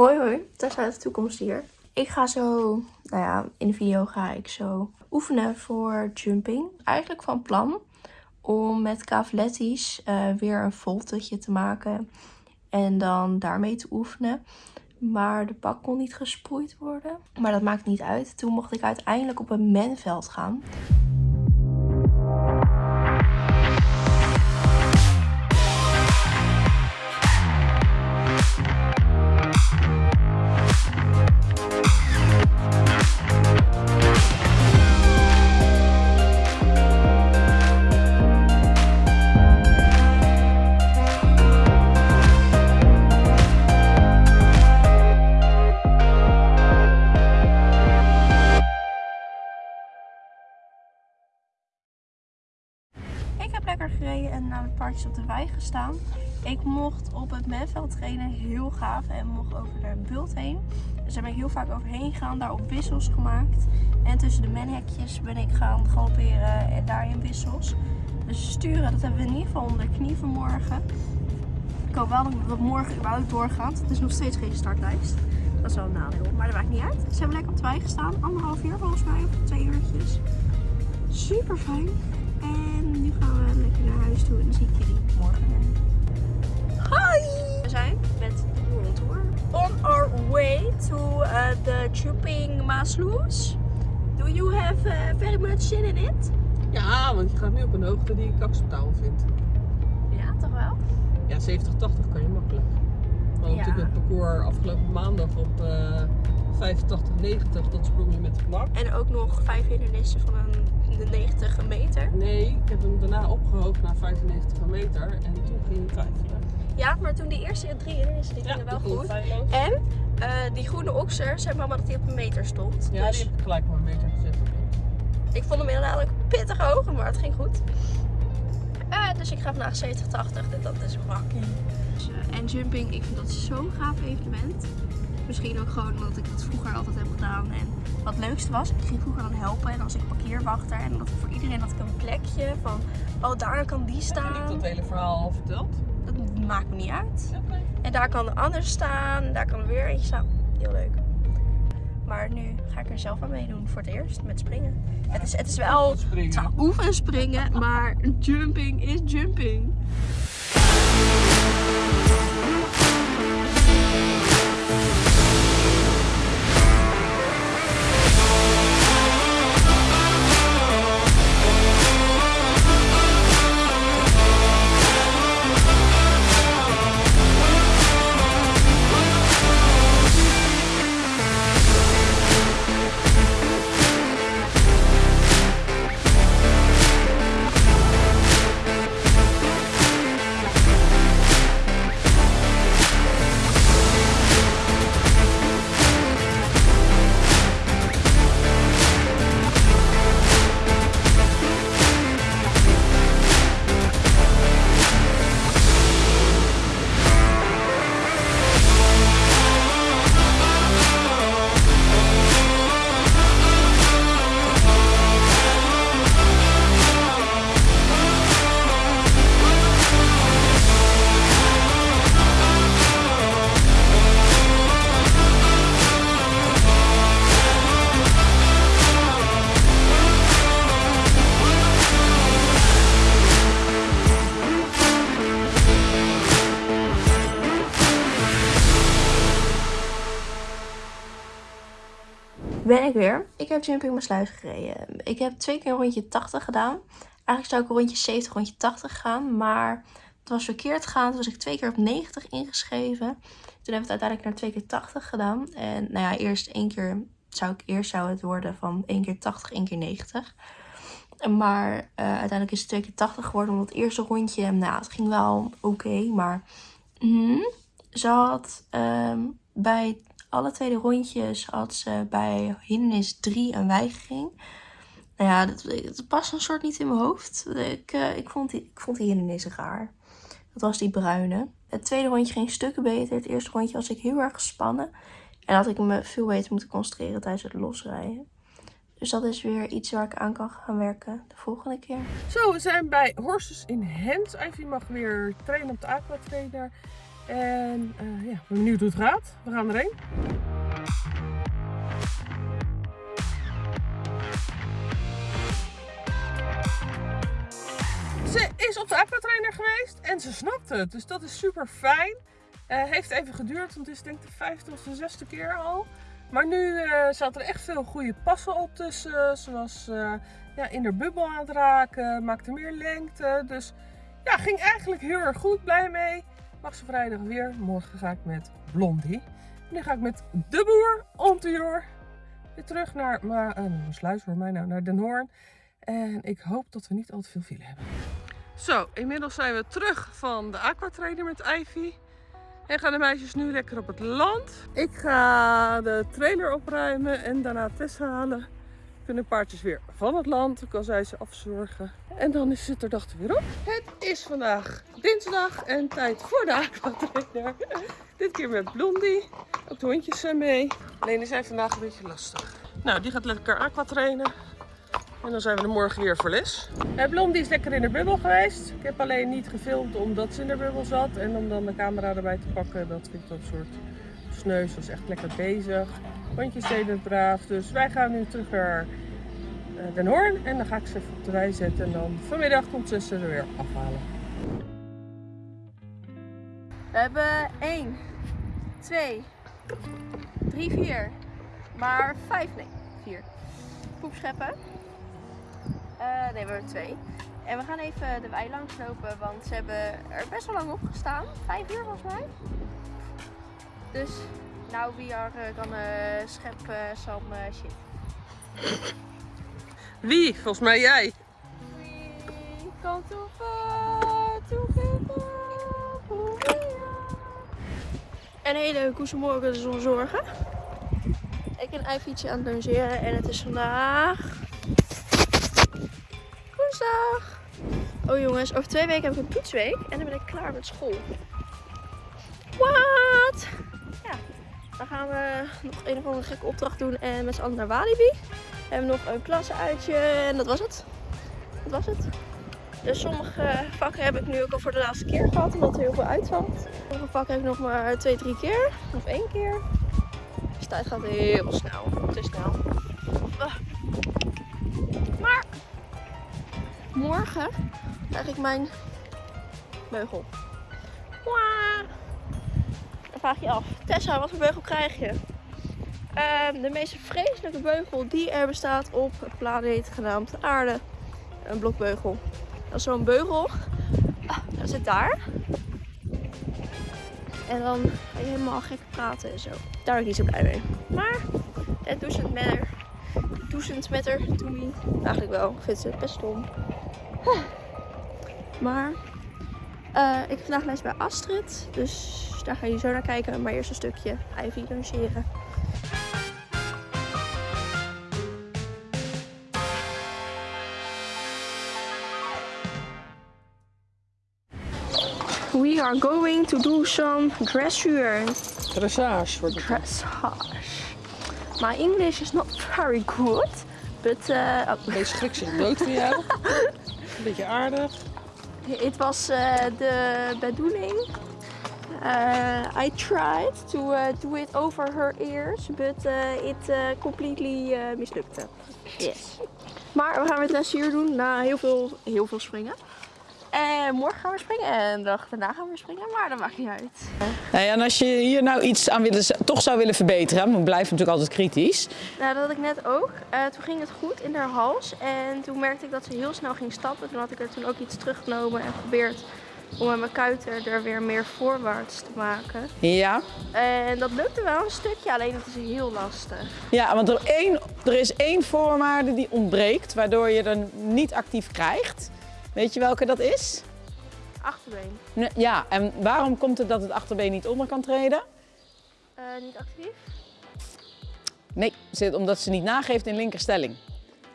Hoi hoi, daar staat de toekomst hier. Ik ga zo, nou ja, in de video ga ik zo oefenen voor jumping. Eigenlijk van plan om met cavalettis uh, weer een voltetje te maken en dan daarmee te oefenen. Maar de bak kon niet gesproeid worden. Maar dat maakt niet uit. Toen mocht ik uiteindelijk op een menveld gaan. Paardjes op de wei gestaan. Ik mocht op het menveld trainen, heel gaaf. En mocht over de bult heen. Dus daar ben ik heel vaak overheen gegaan, daar op wissels gemaakt. En tussen de menhekjes ben ik gaan galopperen en daarin wissels. Dus sturen, dat hebben we in ieder geval onder de knie vanmorgen. Ik hoop wel dat het morgen überhaupt doorgaat. Het is nog steeds geen startlijst. Dat is wel een nadeel, maar dat maakt niet uit. Ze hebben lekker op de wei gestaan. Anderhalf uur volgens mij, twee uurtjes. Super fijn. En nu gaan we lekker naar huis toe en dan zie ik jullie morgen. Hi! We zijn met de World Tour on our way to uh, the Chuping Maasloes. Do you have uh, very much in it? Ja, want je gaat nu op een hoogte die ik acceptabel vind. Ja, toch wel? Ja, 70, 80 kan je makkelijk. We hadden natuurlijk het parcours afgelopen maandag op uh, 85, 90. Dat sprong je met gemak. En ook nog vijf hindernissen van een de 90 meter? Nee, ik heb hem daarna opgehoogd naar 95 meter en toen ging ik twijfelen. Ja, maar toen die eerste drie hindernissen, die gingen wel goed. En uh, die groene okser, zei mama dat hij op een meter stond. Ja, dus... die heb ik gelijk op een meter gezet. Ik vond hem inderdaad pittig hoog, maar het ging goed. Uh, dus ik ga vandaag 70, 80, dat is makkie. Dus, uh, en jumping, ik vind dat zo'n gaaf evenement. Misschien ook gewoon omdat ik dat vroeger altijd heb gedaan. En wat het leukste was, ik ging vroeger dan helpen en als ik parkeerwachter. En dat voor iedereen had ik een plekje van, oh daar kan die staan. Heb ik dat hele verhaal al verteld? Dat maakt me niet uit. En daar kan de ander staan, en daar kan er weer eentje staan. Heel leuk. Maar nu ga ik er zelf aan meedoen voor het eerst met springen. het, is, het is wel oefen springen, maar jumping is jumping. Ik heb Jumping mijn sluis gereden. Ik heb twee keer rondje 80 gedaan. Eigenlijk zou ik een rondje 70, rondje 80 gaan. Maar het was verkeerd gegaan. Toen was ik twee keer op 90 ingeschreven. Toen heb ik het uiteindelijk naar twee keer 80 gedaan. En nou ja, eerst één keer zou ik eerst zou het worden van één keer 80, één keer 90. Maar uh, uiteindelijk is het twee keer 80 geworden. Omdat het eerste rondje, nou het ging wel oké. maar mm, ze had um, bij alle tweede rondjes had ze bij hindernis 3 een weigering. Nou ja, dat, past een soort niet in mijn hoofd. Ik, uh, ik, vond, die, ik vond die hindernissen raar. Dat was die bruine. Het tweede rondje ging stukken beter. Het eerste rondje was ik heel erg gespannen. En had ik me veel beter moeten concentreren tijdens het losrijden. Dus dat is weer iets waar ik aan kan gaan werken de volgende keer. Zo, we zijn bij Horses in Hands. Ivy mag weer trainen op de aquatrainer. En uh, ja, benieuwd hoe het gaat. We gaan erheen. Ze is op de aquatrainer geweest en ze snapt het. Dus dat is super fijn. Uh, heeft even geduurd, want het is denk ik de vijfde of de zesde keer al. Maar nu uh, zaten er echt veel goede passen op tussen. Ze was ja, in de bubbel aan het raken, maakte meer lengte. Dus ja, ging eigenlijk heel erg goed, blij mee. Ze vrijdag weer. Morgen ga ik met Blondie. En nu ga ik met de boer Ontuur weer terug naar maar, uh, sluis voor mij nou, naar Den Hoorn. En ik hoop dat we niet al te veel file hebben. Zo, inmiddels zijn we terug van de aquatrainer met Ivy. En gaan de meisjes nu lekker op het land. Ik ga de trailer opruimen en daarna Tessa halen. Kunnen paardjes weer van het land, kan zij ze afzorgen. En dan is het er dag weer op. Het is vandaag dinsdag en tijd voor de aquatrainer. Dit keer met Blondie. Ook de hondjes zijn mee. Alleen die zijn vandaag een beetje lastig. Nou, die gaat lekker aquatrainen. En dan zijn we er morgen weer voor les. Blondie is lekker in de bubbel geweest. Ik heb alleen niet gefilmd omdat ze in de bubbel zat. En om dan de camera erbij te pakken, dat vind ik dat soort sneu. Ze was echt lekker bezig. Hondjes deden het braaf. Dus wij gaan nu terug naar Den Hoorn. En dan ga ik ze even op de wei zetten. En dan vanmiddag komt ze ze er weer afhalen. We hebben 1, 2, 3, 4. Maar 5, nee, 4. Poepscheppen. Uh, nee, we hebben twee. En we gaan even de wei langs lopen, want ze hebben er best wel lang op gestaan. Vijf uur volgens mij. Dus, nou, we are gonna schep some uh, shit. Wie? Volgens mij jij. We come too far to give En een hele koesemorgen de zon zorgen. Ik en Ivytje aan het logeren en het is vandaag woensdag. Oh jongens, over twee weken heb ik een poetsweek en dan ben ik klaar met school. Wat? Gaan we nog een of andere gekke opdracht doen en met z'n allen naar Walibi. We hebben nog een klassenuitje en dat was het. Dat was het. Dus sommige vakken heb ik nu ook al voor de laatste keer gehad, omdat er heel veel uitvalt. Sommige vakken heb ik nog maar twee, drie keer. Of één keer. Dus tijd gaat heel snel. Te snel. Maar morgen krijg ik mijn beugel. Vraag je af, Tessa, wat voor beugel krijg je? Uh, de meest vreselijke beugel die er bestaat op een planeet genaamd aarde. Een blokbeugel. Dat is zo'n beugel. Ah, dat zit daar. En dan ga je helemaal gek praten en zo. Daar ben ik niet zo blij mee. Maar het doesn't matter. Doesn't matter to me. Eigenlijk wel. Ik vind ze best stom. Maar uh, ik heb vandaag les bij Astrid. Dus daar ga je zo naar kijken. Maar eerst een stukje Ivy lanceren. We are going to do some dressure. Dressage wordt. Dressage. My English is not very good. But, uh, oh. Deze schrik zich dood van jou. Een beetje aardig. Het was uh, de bedoeling. Uh, I tried to uh, do it over her ears, but uh, it completely mislukte. Yes. Maar we gaan weer dressuur doen na heel veel, heel veel springen. En morgen gaan we springen en de dag daarna gaan we springen, maar dat maakt niet uit. Nou ja, en als je hier nou iets aan willen, toch zou willen verbeteren, want we blijven natuurlijk altijd kritisch. Nou, dat had ik net ook. Uh, toen ging het goed in haar hals en toen merkte ik dat ze heel snel ging stappen. Toen had ik er toen ook iets teruggenomen en geprobeerd om met mijn kuiten er weer meer voorwaarts te maken. Ja. En dat lukte wel een stukje, alleen het is heel lastig. Ja, want er, één, er is één voorwaarde die ontbreekt, waardoor je er niet actief krijgt. Weet je welke dat is? Achterbeen. Ja, en waarom komt het dat het achterbeen niet onder kan treden? Uh, niet actief? Nee, omdat ze niet nageeft in linkerstelling.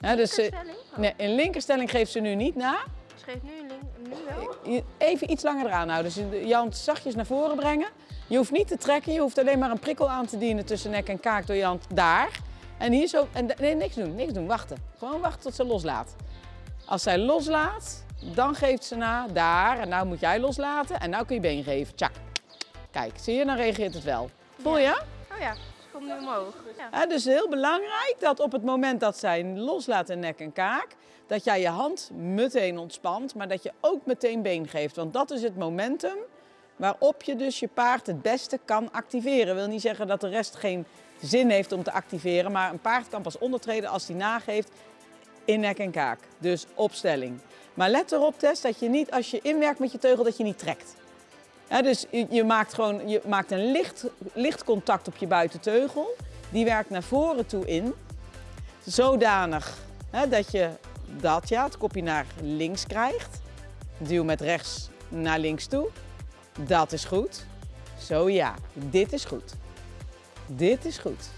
Ja, dus linkerstelling? Oh. Nee, in linkerstelling geeft ze nu niet na. Ze geeft nu? Even iets langer eraan houden. Dus je hand zachtjes naar voren brengen. Je hoeft niet te trekken, je hoeft alleen maar een prikkel aan te dienen tussen nek en kaak door je hand daar. En hier zo, en nee, niks doen, niks doen, wachten. Gewoon wachten tot ze loslaat. Als zij loslaat, dan geeft ze na, daar, en nou moet jij loslaten en nou kun je been geven, tjak. Kijk, zie je, dan reageert het wel. Voel je? Oh ja, ze komt nu omhoog. Ja. Hè, dus heel belangrijk dat op het moment dat zij loslaat in nek en kaak, dat jij je hand meteen ontspant, maar dat je ook meteen been geeft. Want dat is het momentum waarop je dus je paard het beste kan activeren. wil niet zeggen dat de rest geen zin heeft om te activeren, maar een paard kan pas ondertreden als hij nageeft in nek en kaak. Dus opstelling. Maar let erop, Tess, dat je niet als je inwerkt met je teugel, dat je niet trekt. Dus je, je maakt gewoon je maakt een licht, licht contact op je buitenteugel. Die werkt naar voren toe in. Zodanig hè, dat je dat, ja, het kopje naar links krijgt. Duw met rechts naar links toe. Dat is goed. Zo ja, dit is goed. Dit is goed.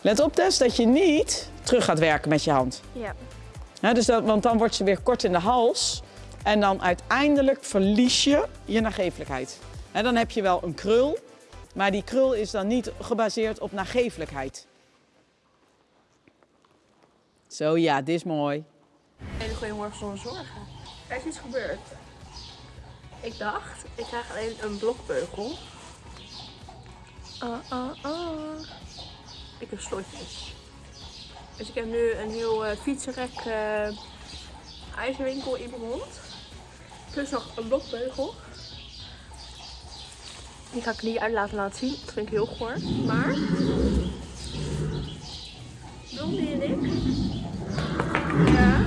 Let op Tess dat je niet terug gaat werken met je hand. ja. Dus dat, want dan wordt ze weer kort in de hals. En dan uiteindelijk verlies je je nagevelijkheid. Hè, dan heb je wel een krul, maar die krul is dan niet gebaseerd op nagevelijkheid. Zo ja, dit is mooi. Hele goede morgen zonder zorgen. Er is iets gebeurd. Ik dacht, ik krijg alleen een blokbeugel. Ah, ah, ah. Ik heb slotjes. Dus ik heb nu een heel eh, fietsenrek eh, ijzerwinkel in mijn mond. Plus nog een blokbeugel. Die ga ik niet uit laten laten zien. Dat vind ik heel goor. Maar... Blondie en ik ja, en?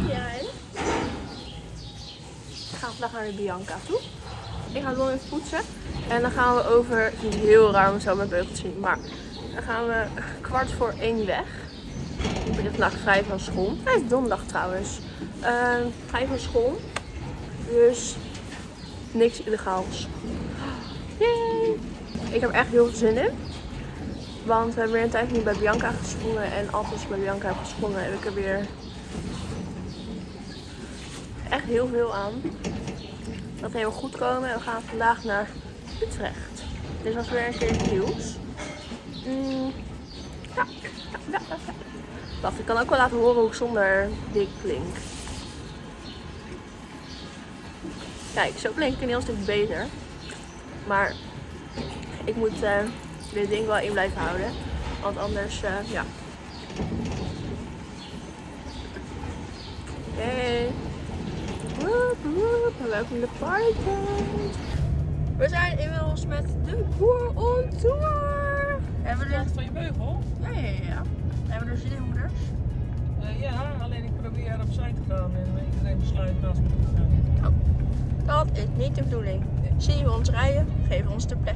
Ik ga vandaag naar de Bianca toe. Ik ga Lon even poetsen. En dan gaan we over, het heel raar om zo met beugels zien, maar dan gaan we kwart voor één weg. Ik ben vandaag vrij van school. Het donderdag trouwens. Ehm vrij van school. Dus niks illegaals. Yay! Ik heb echt heel veel zin in. Want we hebben weer een tijdje niet bij Bianca gesprongen. En als ik bij Bianca heb gesprongen, heb ik er weer echt heel veel aan. Dat helemaal goed komen. En we gaan vandaag naar Utrecht. Dat is weer een keer nieuws. Mm, ja, ja. Wacht, ik kan ook wel laten horen hoe zonder dik klink. Kijk, zo klink ik een heel stuk beter. Maar ik moet eh, dit ding wel in blijven houden. Want anders, eh, ja. Hey. Woep, woep. Welkom in de partytent. We zijn inmiddels met de boer on tour. Hebben we van je beugel? Ja, ja, ja. Hebben we er zin in, moeders? Eh, ja, alleen ik probeer opzij te gaan en iedereen besluit naast me te gaan. Dat is niet de bedoeling. Zien we ons rijden, we ons de plek.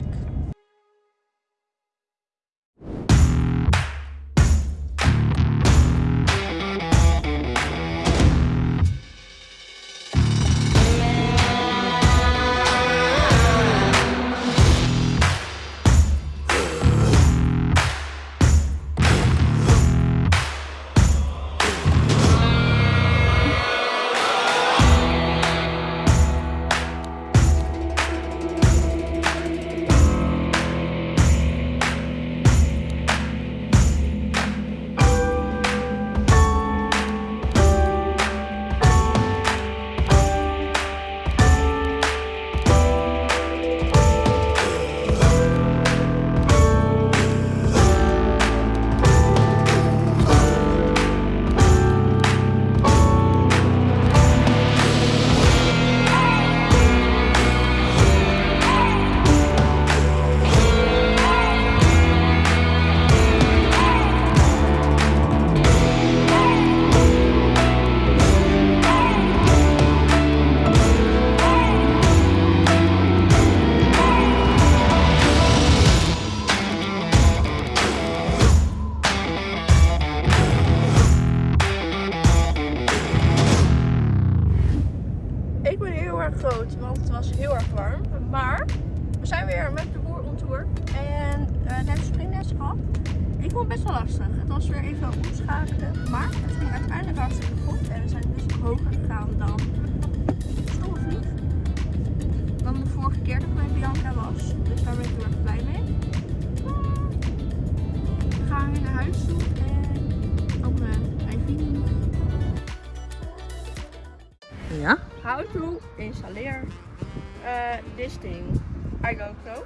This thing. I so.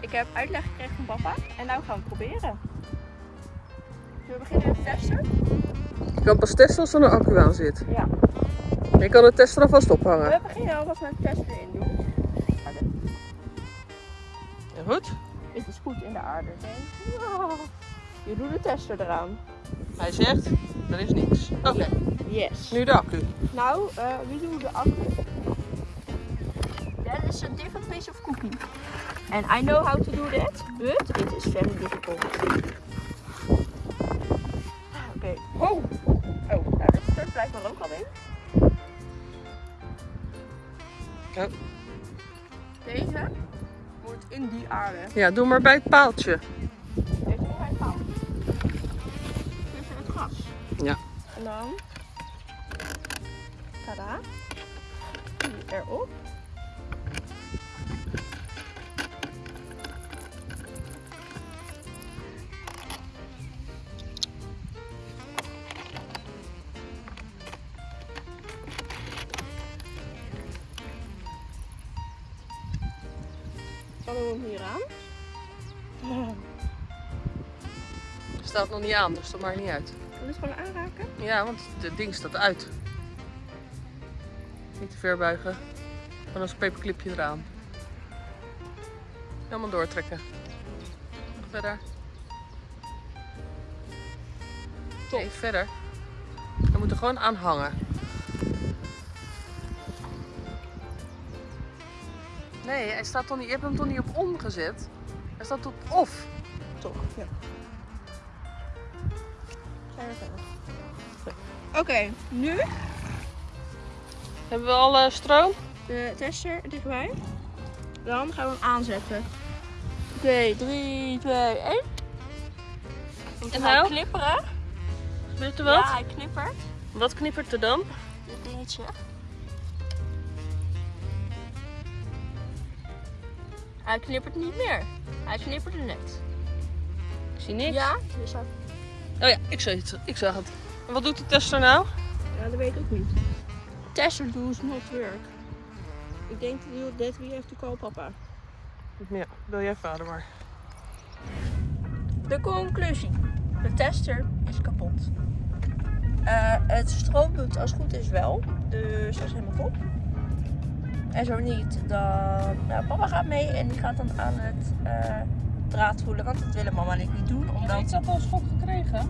Ik heb uitleg gekregen van papa en nou gaan we het proberen. Zullen we beginnen met testen? Je kan pas testen als er een accu aan zit. Ja. Je kan de tester alvast ophangen. We beginnen alvast met de test erin doen. Ja, goed. Het is goed in de aarde. Ja. Je doet de tester eraan. Hij zegt, er is niks. Oké, Yes. nu de accu. Nou, eh wie doet de accu? That is a different piece of cookie. And I know how to do that, but it is very difficult. Oké. Oh! Oh, nou dit stort blijkbaar ook al in. Ja. Deze moet in die aarde. Ja, doe maar bij het paaltje. Deze moet hij houden. Tussen het gras. Ja. En dan. Tada. Die erop. We hem hier aan. Staat nog niet aan, dus dat maakt niet uit. Wil je het gewoon aanraken? Ja, want het ding staat uit. Niet te ver buigen. Dan als een paperclipje eraan. Helemaal doortrekken. Nog verder. Nee, verder. We moeten gewoon aan hangen. Nee, hij staat toch niet, je hebt hem toch niet op on gezet? Hij staat op off. Toch, ja. Oké, nu Hebben we al eh, stroom? de tester dichtbij. Dan gaan we hem aanzetten. Oké, 3, 2, 1. En hij nou? knipperen. Gebeurt er wat? Ja, hij knippert. Wat knippert er dan? Dit dingetje. Hij knippert niet meer. Hij knipperde net. Ik zie niks. Ja, dat, Oh ja, ik zag het. Ik zag het. En wat doet de tester nou? ja, dat weet ik ook niet. Tester does not work. Ik denk dat we have to call papa. Ja, bel jij vader maar. De conclusie. De tester is kapot. Eh, het stroomt doet als het goed is wel. Dus dat is helemaal top. En zo niet, dan... Nou, papa gaat mee en die gaat dan aan het eh, draad voelen. Want dat willen mama en ik niet doen. Omdat... dat al schok gekregen?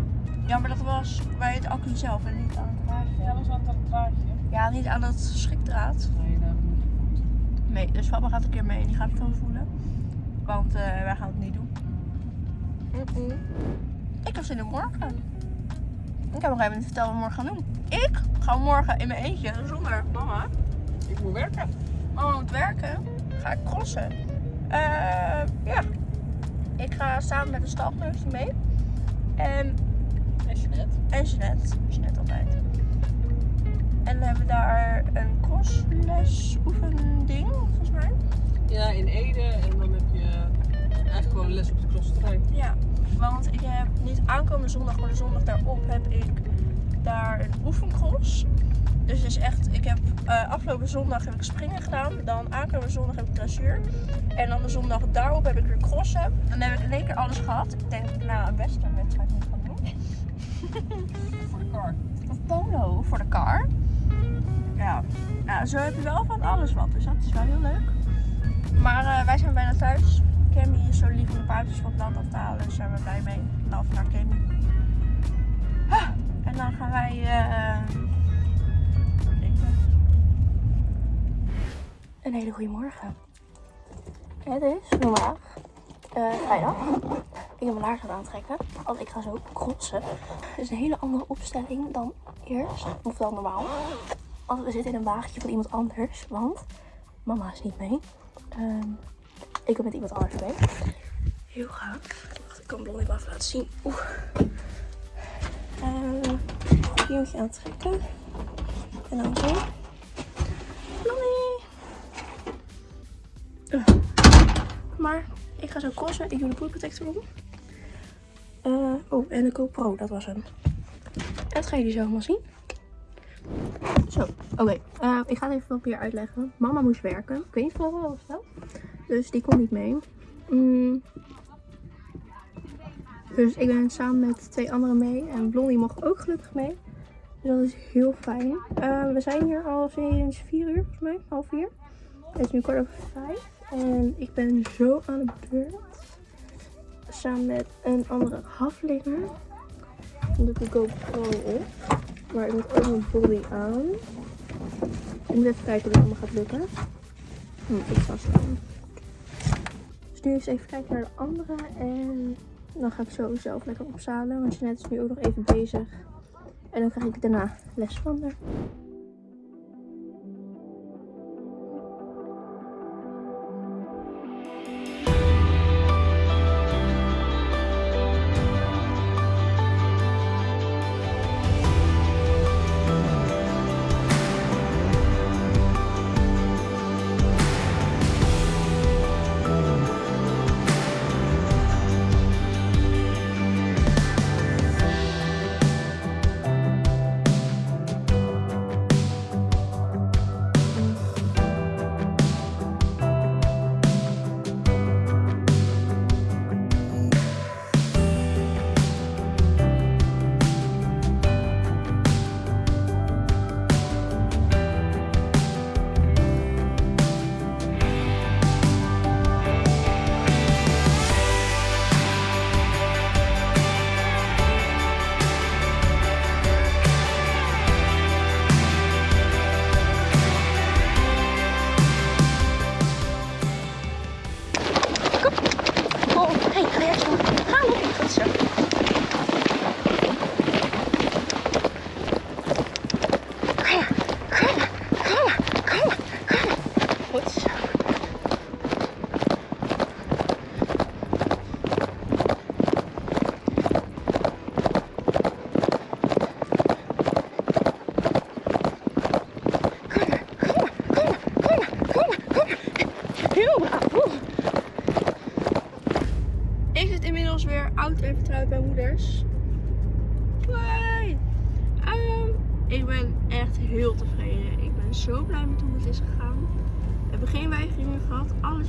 Ja, maar dat was bij het accu zelf en niet aan het draadje. Ja, dat was aan het draadje. Ja, niet aan dat schrikdraad. Nee, dat hebben we niet gevoeld. Nee, dus papa gaat een keer mee en die gaat het dan voelen. Want eh, wij gaan het niet doen. Mm-mm. Ik heb zin in morgen. Ik heb nog even niet verteld wat we morgen gaan doen. Ik ga morgen in mijn eentje zonder mama. Ik moet werken. Mama moet werken. Ga ik crossen. Eh, ja. Ik ga samen met een stalkneus mee. En, En Jeanette? en Jeanette. Jeanette altijd. En dan hebben we daar een crossles oefending, volgens mij. Ja, in Ede. En dan heb je eigenlijk gewoon les op de crossterrein. Ja, want ik heb niet aankomende zondag, maar de zondag daarop heb ik daar een oefencross. Dus het is echt, ik heb eh, afgelopen zondag heb ik springen gedaan. Dan aankomende zondag heb ik dressuur. En dan de zondag daarop heb ik weer crossen. Dan heb ik in één keer alles gehad. Ik denk na een wedstrijd moet gaan doen. Voor de car. Of polo voor de car. Ja, nou, zo heb je wel van alles wat. Dus dat is wel heel leuk. Maar eh, wij zijn bijna thuis. Cammy is zo lief om de paardjes van het land af te halen. Dus daar zijn we blij mee. Love naar Cammy. Ah, en dan gaan wij eh, Een hele goede morgen. Het is vandaag eh, vrijdag. Ik heb mijn laarzen aan het trekken, want ik ga zo crossen. Het is een hele andere opstelling dan eerst, of dan normaal. Want we zitten in een wagentje van iemand anders, want mama is niet mee. Ehm, ik ben met iemand anders mee. Heel gaaf. Ik kan Blondie wel even laten zien. Oeh. Uh, hier moet je aan trekken. En dan zo. Blondie. Maar ik ga zo crossen. Ik doe de poolprotector om. Eh, oh, en de GoPro, dat was hem. Dat ga jullie zo allemaal zien. Zo, oké. Eh, ik ga het even wat meer uitleggen. Mama moest werken. Ik weet niet of al verteld. Dus die kon niet mee. Mm. Dus ik ben samen met twee anderen mee. En Blondie mocht ook gelukkig mee. Dus dat is heel fijn. Eh, we zijn hier al sinds 4 uur, volgens mij. Half vier. Het is nu kwart over vijf. En ik ben zo aan de beurt. Samen met een andere haflinger. Dan doe ik de GoPro op. Maar ik moet ook mijn body aan. Ik moet even kijken of het allemaal gaat lukken. Hm, ik vast aan. Dus nu eens even kijken naar de andere. En dan ga ik zo zelf lekker opzalen. Want Jeanette is nu ook nog even bezig. En dan krijg ik daarna les van haar.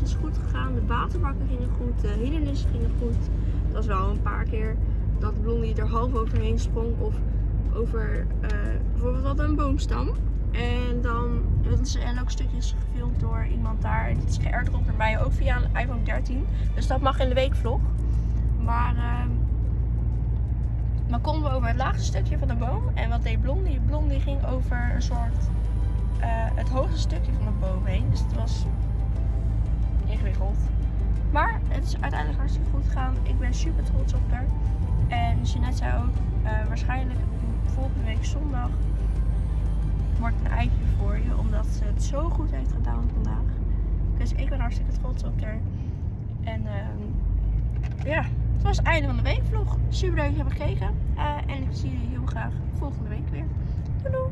Is goed gegaan. De waterbakken gingen goed. De hindernissen gingen goed. Het was wel een paar keer dat Blondie er half overheen sprong. Of over eh, bijvoorbeeld wat een boomstam. En dan dat zijn ook stukjes gefilmd door iemand daar. En dit is geairdropt naar mij ook via een iPhone 13. Dus dat mag in de weekvlog. Maar ehm dan konden we over het laagste stukje van de boom. En wat deed Blondie? Blondie ging over een soort eh, het hoogste stukje van de boom heen. Dus het was ingewikkeld. Maar het is uiteindelijk hartstikke goed gegaan. Ik ben super trots op haar. En Jeanette zei ook, eh, waarschijnlijk volgende week zondag wordt een eitje voor je. Omdat ze het zo goed heeft gedaan vandaag. Dus ik ben hartstikke trots op haar. En ehm, ja, het was het einde van de weekvlog. Super leuk dat je hebt gekeken. Eh, en ik zie jullie heel graag volgende week weer. Doei doei!